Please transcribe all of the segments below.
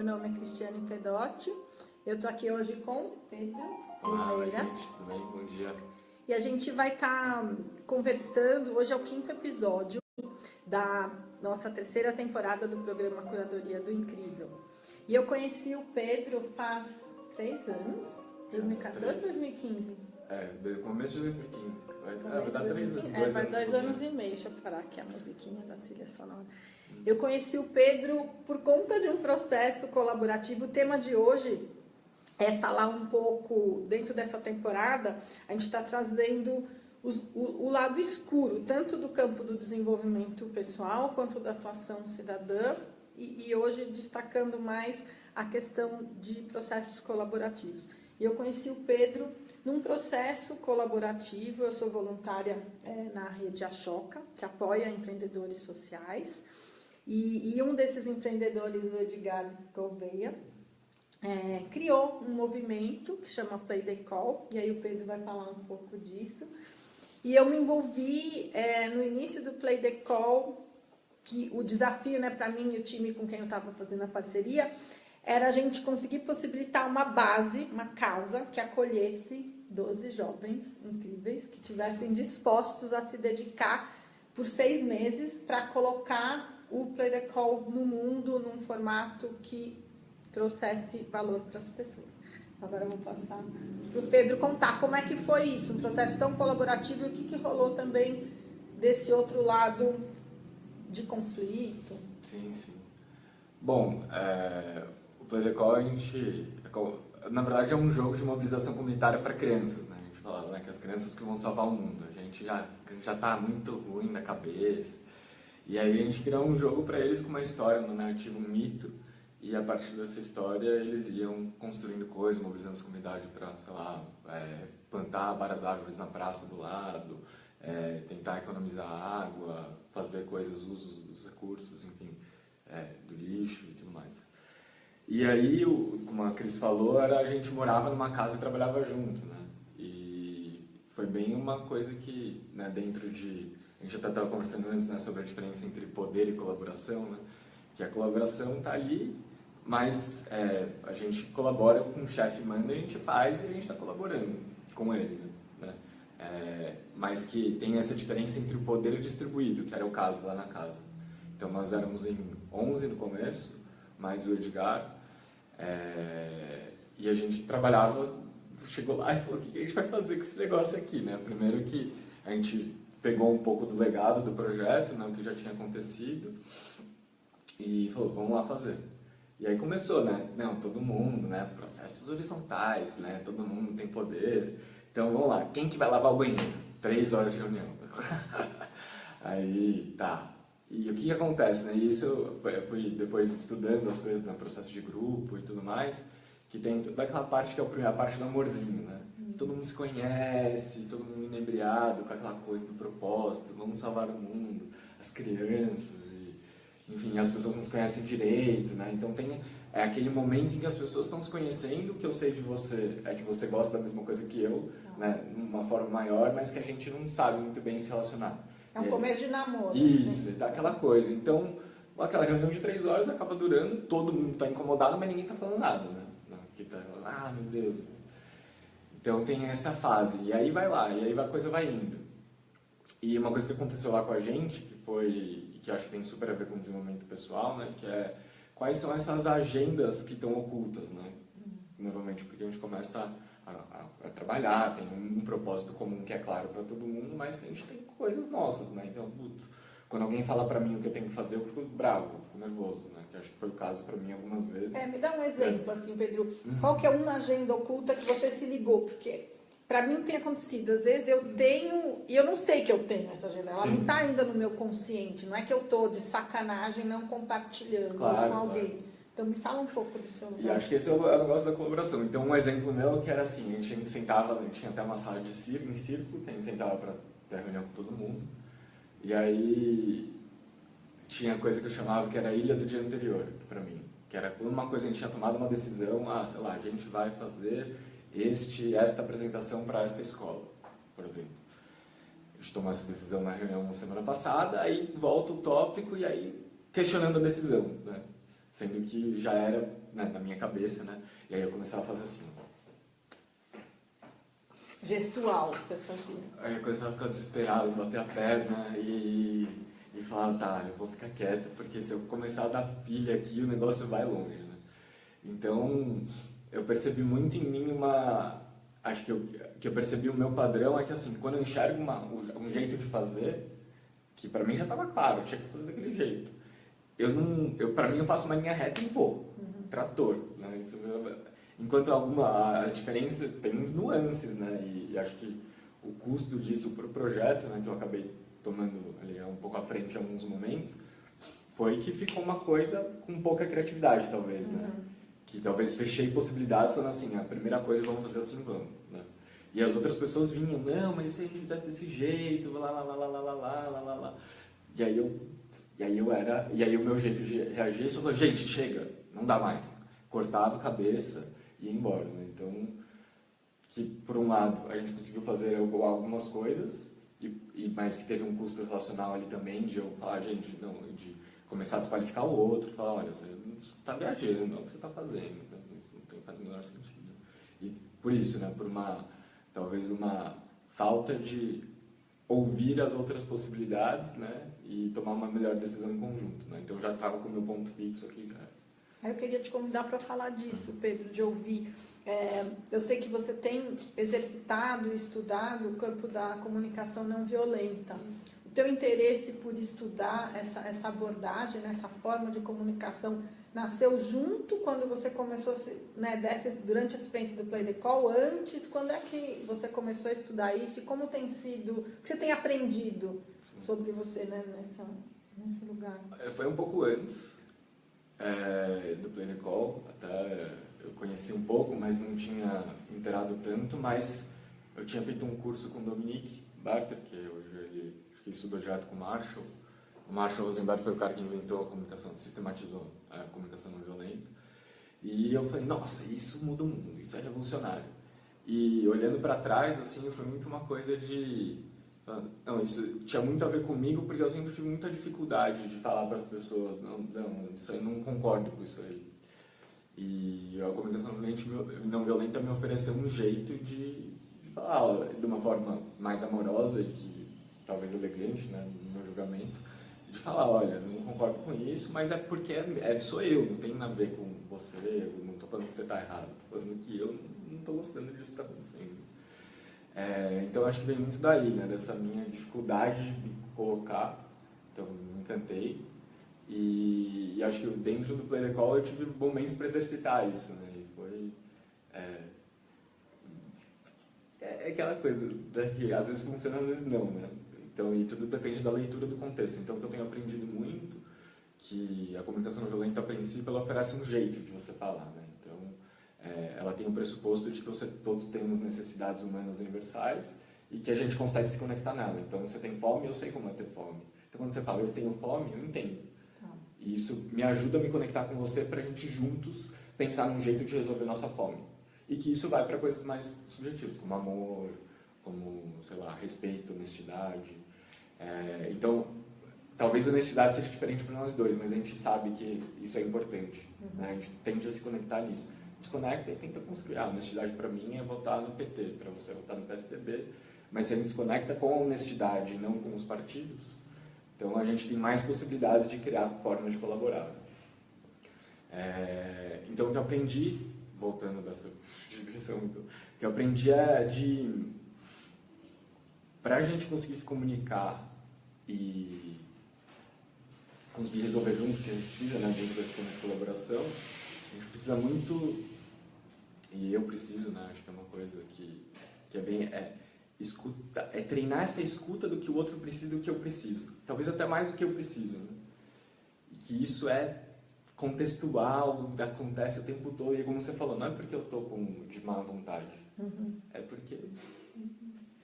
Meu nome é Cristiane Pedotti. Eu estou aqui hoje com Pedro Olá, Oliveira. gente, tudo bem? Bom dia. E a gente vai estar conversando. Hoje é o quinto episódio da nossa terceira temporada do programa Curadoria do Incrível. E eu conheci o Pedro faz três anos 2014, Três. 2015. É, do começo de 2015. Vai, Começo vai dar três 2015. dois É, anos dois por anos mês. e meio. Deixa eu parar aqui a musiquinha da trilha sonora. Eu conheci o Pedro por conta de um processo colaborativo. O tema de hoje é falar um pouco, dentro dessa temporada, a gente está trazendo os- o, o lado escuro, tanto do campo do desenvolvimento pessoal quanto da atuação cidadã, e, e hoje destacando mais a questão de processos colaborativos. Eu conheci o Pedro num processo colaborativo, eu sou voluntária eh, na rede Achoca, que apoia empreendedores sociais, e, e um desses empreendedores, o Edgar Gouveia, é, criou um movimento que chama Play the Call, e aí o Pedro vai falar um pouco disso. E eu me envolvi é, no início do Play the Call, que o desafio né, para mim e o time com quem eu estava fazendo a parceria era a gente conseguir possibilitar uma base, uma casa que acolhesse 12 jovens incríveis que tivessem dispostos a se dedicar por seis meses para colocar o Play the Call no mundo num formato que trouxesse valor para as pessoas. Agora eu vou passar para o Pedro contar como é que foi isso, um processo tão colaborativo e o que, que rolou também desse outro lado de conflito. Sim, sim. Bom, é, o Play the Call, a gente, é na verdade, é um jogo de mobilização comunitária para crianças, né? A gente falava né, que as crianças que vão salvar o mundo. A gente já, já tá muito ruim na cabeça. E aí a gente criou um jogo para eles com uma história, uma narrativa, um mito. E a partir dessa história eles iam construindo coisas, mobilizando as comunidades para, sei lá, é, plantar várias árvores na praça do lado, é, tentar economizar água, fazer coisas, usos dos recursos, enfim, é, do lixo e tudo mais. E aí, o- como a Cris falou, era a gente morava numa casa e trabalhava junto, né? E foi bem uma coisa que, né, dentro de... A gente até estava conversando antes né, sobre a diferença entre poder e colaboração, né? Que a colaboração está ali, mas é, a gente colabora com o chefe manda, a gente faz e a gente está colaborando com ele, né? É, mas que tem essa diferença entre o poder distribuído, que era o caso lá na casa. Então nós éramos em 11 no começo, mais o Edgar, é, e a gente trabalhava, chegou lá e falou, o que a gente vai fazer com esse negócio aqui, né? Primeiro que a gente pegou um pouco do legado do projeto, né, o que já tinha acontecido, e falou, vamos lá fazer. E aí começou, né? Não, todo mundo, né? Processos horizontais, né? Todo mundo tem poder. Então vamos lá, quem que vai lavar o banheiro? Três horas de reunião. aí, tá. E o que, que acontece, né? Isso eu fui- depois estudando as coisas no processo de grupo e tudo mais, que tem toda aquela parte que é a primeira parte do amorzinho, né? Todo mundo se conhece, todo mundo inebriado com aquela coisa do propósito, vamos salvar o mundo, as crianças e enfim, as pessoas não se conhecem direito, né? Então tem é aquele momento em que as pessoas estão se conhecendo, o que eu sei de você é que você gosta da mesma coisa que eu, né? De uma forma maior, mas que a gente não sabe muito bem se relacionar. É um começo de namoro. Isso, assim. dá aquela coisa. Então, aquela reunião de três horas acaba durando, todo mundo está incomodado, mas ninguém está falando nada, né? Não, que tá ah, meu Deus. Então tem essa fase, e aí vai lá, e aí a coisa vai indo. E uma coisa que aconteceu lá com a gente, que foi, que acho que tem super a ver com desenvolvimento pessoal, né? Que é quais são essas agendas que estão ocultas, né? Normalmente porque a gente começa a, a- a trabalhar, tem um, propósito comum que é claro para todo mundo, mas a gente tem coisas nossas, né? Então, putz, quando alguém fala para mim o que eu tenho que fazer, eu fico bravo, eu fico nervoso, né? Que acho que foi o caso para mim algumas vezes. É, me dá um exemplo, assim, Pedro. Uhum. Qual que é uma agenda oculta que você se ligou? Porque para mim tem acontecido. Às vezes eu tenho, e eu não sei que eu tenho essa agenda. Ela Sim. não está ainda no meu consciente. Não é que eu tô de sacanagem não compartilhando Claro, com alguém. Então me fala um pouco do seu E acho que esse é o, é o negócio da colaboração. Então, um exemplo meu que era assim, a gente sentava, a gente tinha até uma sala de círculo, em círculo, que a gente sentava para ter reunião com todo mundo. E aí tinha coisa que eu chamava que era a ilha do dia anterior, para mim. Que era quando uma coisa a gente tinha tomado uma decisão, ah, sei lá, a gente vai fazer este, esta apresentação para esta escola, por exemplo. A gente tomou essa decisão na reunião semana passada, aí volta o tópico e aí questionando a decisão, né? Sendo que já era né, na minha cabeça, né? E aí eu começava a fazer assim. Gestual, você fazia. Aí eu começava a ficar desesperado, bater a perna e, e falar, tá, eu vou ficar quieto, porque se eu começar a dar pilha aqui, o negócio vai longe, né? Então, eu percebi muito em mim uma... Acho que eu, que eu percebi o meu padrão é que, assim, quando eu enxergo uma, um jeito de fazer, que para mim já estava claro, eu tinha que fazer daquele jeito. Eu não... Eu, para mim, eu faço uma linha reta e vou. Uhum. Trator, né? Isso, Enquanto alguma, a diferença tem nuances, né? E, e acho que o custo disso para o projeto, né, que eu acabei tomando ali um pouco à frente em alguns momentos, foi que ficou uma coisa com pouca criatividade, talvez, né? Uhum. Que talvez fechei possibilidades falando assim, a primeira coisa vamos fazer assim, vamos, né? E as outras pessoas vinham, não, mas e se a gente fizesse desse jeito, lá, lá, lá, lá, lá, lá, lá, lá, lá. E aí eu, e aí eu era, e aí o meu jeito de reagir, só falou, gente, chega, não dá mais. Cortava a cabeça, ir embora. Né? Então, que por um lado a gente conseguiu fazer algumas coisas, e, e, mas que teve um custo relacional ali também, de eu falar, gente, não, de começar a desqualificar o outro, falar, olha, você está viajando, é o que você está fazendo, né? isso não tem, faz o menor sentido. E por isso, né, por uma, talvez uma falta de ouvir as outras possibilidades, né, e tomar uma melhor decisão em conjunto, né? Então eu já estava com o meu ponto fixo aqui, já Aí eu queria te convidar para falar disso, Pedro, de ouvir. É, eu sei que você tem exercitado e estudado o campo da comunicação não violenta. O teu interesse por estudar essa, essa abordagem, né, essa forma de comunicação, nasceu junto quando você começou, né, durante a experiência do Play the Call, antes? Quando é que você começou a estudar isso e como tem sido, o que você tem aprendido sobre você né, nessa, nesse lugar? É, foi um pouco antes, é, do Play Call, até eu conheci um pouco, mas não tinha inteirado tanto, mas eu tinha feito um curso com o Dominique Barter, que hoje ele estudou direto com o Marshall. O Marshall Rosenberg foi o cara que inventou a comunicação, sistematizou a comunicação não violenta. E eu falei, nossa, isso muda o mundo, isso é revolucionário. E olhando para trás, assim, foi muito uma coisa de não, isso tinha muito a ver comigo porque eu sempre tive muita dificuldade de falar para as pessoas, não, não, isso aí não concordo com isso aí. E a comunicação não violenta me ofereceu um jeito de, de falar de uma forma mais amorosa e que talvez elegante, né, no meu julgamento, de falar, olha, não concordo com isso, mas é porque é, é sou eu, não tem nada a ver com você, eu não estou falando que você está errado, estou falando que eu não estou gostando disso que está acontecendo. É, então acho que vem muito daí, né, dessa minha dificuldade de me colocar. Então me encantei. E, e, acho que dentro do Play the Call eu tive momentos para exercitar isso, né? E foi. É, é aquela coisa né, que às vezes funciona, às vezes não, né? Então, e tudo depende da leitura do contexto. Então, o que eu tenho aprendido muito, que a comunicação não violenta, a princípio, ela oferece um jeito de você falar, né? É, ela tem o pressuposto de que você, todos temos necessidades humanas universais e que a gente consegue se conectar nela. Então, você tem fome, eu sei como é ter fome. Então, quando você fala, eu tenho fome, eu entendo. Tá. E isso me ajuda a me conectar com você para a gente juntos pensar num jeito de resolver nossa fome. E que isso vai para coisas mais subjetivas, como amor, como, sei lá, respeito, honestidade. É, então, talvez a honestidade seja diferente para nós dois, mas a gente sabe que isso é importante. Uhum. Né? A gente tende a se conectar nisso desconecta e tenta construir. A honestidade para mim é votar no PT, para você votar no PSDB, mas você desconecta com a honestidade e não com os partidos, então a gente tem mais possibilidades de criar formas de colaborar. É, então o que eu aprendi, voltando dessa digressão, então, o que eu aprendi é de para a gente conseguir se comunicar e conseguir resolver juntos o que a gente precisa né, dentro da sistema de colaboração, a gente precisa muito, e eu preciso, né, acho que é uma coisa que, que é bem, é, escuta, é treinar essa escuta do que o outro precisa do que eu preciso. Talvez até mais do que eu preciso. Né? E que isso é contextual, acontece o tempo todo, e como você falou, não é porque eu estou de má vontade, uhum. é porque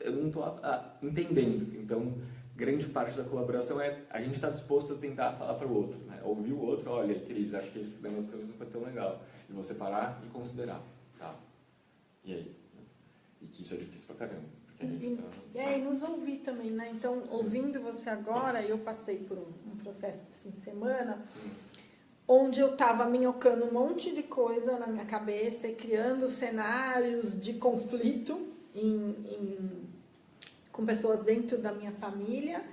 eu não estou entendendo. Então, grande parte da colaboração é a gente estar tá disposto a tentar falar para o outro, né? ouvir o outro, olha, Cris, acho que esse negócio não foi tão legal, e você parar e considerar, tá? E aí? E que isso é difícil pra caramba. Porque a gente tá... É, e nos ouvir também, né? Então, ouvindo você agora, eu passei por um, um processo esse fim de semana, onde eu estava minhocando um monte de coisa na minha cabeça e criando cenários de conflito em, em, com pessoas dentro da minha família.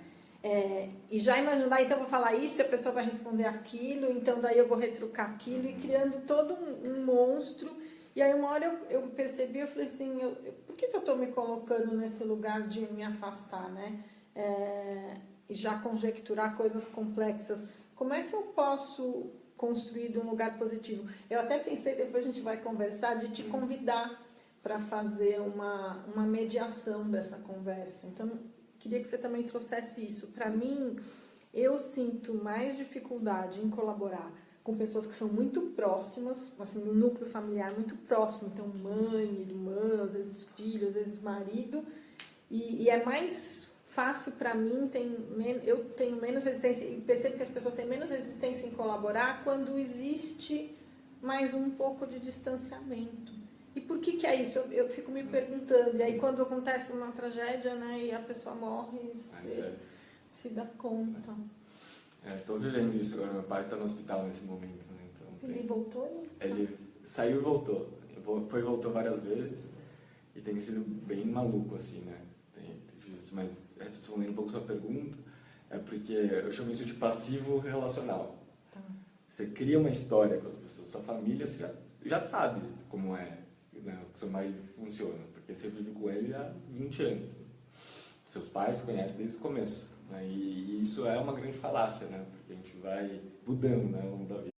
É, e já imaginando, ah, então eu vou falar isso e a pessoa vai responder aquilo, então daí eu vou retrucar aquilo e criando todo um, um monstro. E aí uma hora eu, eu percebi, eu falei assim, eu, por que, que eu estou me colocando nesse lugar de me afastar, né? É, e já conjecturar coisas complexas. Como é que eu posso construir de um lugar positivo? Eu até pensei, depois a gente vai conversar, de te convidar para fazer uma, uma mediação dessa conversa. Então, queria que você também trouxesse isso. Para mim, eu sinto mais dificuldade em colaborar com pessoas que são muito próximas, assim, um núcleo familiar muito próximo, então mãe, irmã, às vezes filho, às vezes marido, e, e é mais fácil para mim, tem, eu tenho menos resistência, e percebo que as pessoas têm menos resistência em colaborar quando existe mais um pouco de distanciamento. E por que que é isso? Eu, eu fico me perguntando. E aí quando acontece uma tragédia, né, e a pessoa morre, se, se dá conta. Estou é, vivendo isso agora. Meu pai está no hospital nesse momento. Né? Então, Ele tem... voltou? Ele saiu e voltou. Foi e voltou várias vezes. E tem sido bem maluco, assim, né? mas respondendo um pouco sua pergunta, é porque eu chamo isso de passivo relacional. Tá. Você cria uma história com as pessoas, sua família, você já, já sabe como é né, que seu marido funciona, porque você vive com ele há 20 anos. Seus pais conhecem desde o começo. Né, e, isso é uma grande falácia, né, porque a gente vai mudando né, ao longo da vida.